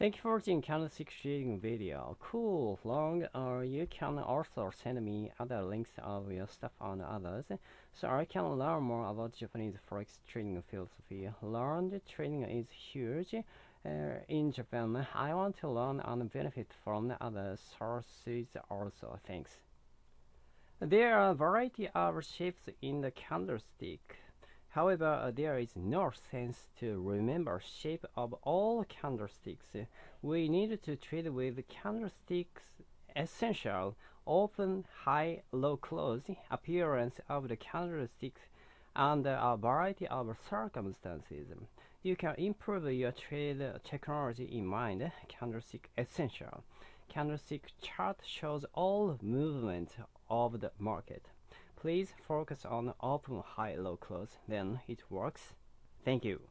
Thank you for watching candlestick trading video. Cool, long. Or you can also send me other links of your stuff on others, so I can learn more about Japanese forex trading philosophy. Learned trading is huge uh, in Japan. I want to learn and benefit from other sources also. Thanks. There are a variety of shapes in the candlestick. However, uh, there is no sense to remember shape of all candlesticks. We need to trade with candlesticks essential open, high, low close appearance of the candlesticks under a variety of circumstances. You can improve your trade technology in mind. Candlestick essential. Candlestick chart shows all movement of the market. Please focus on open high low close, then it works. Thank you.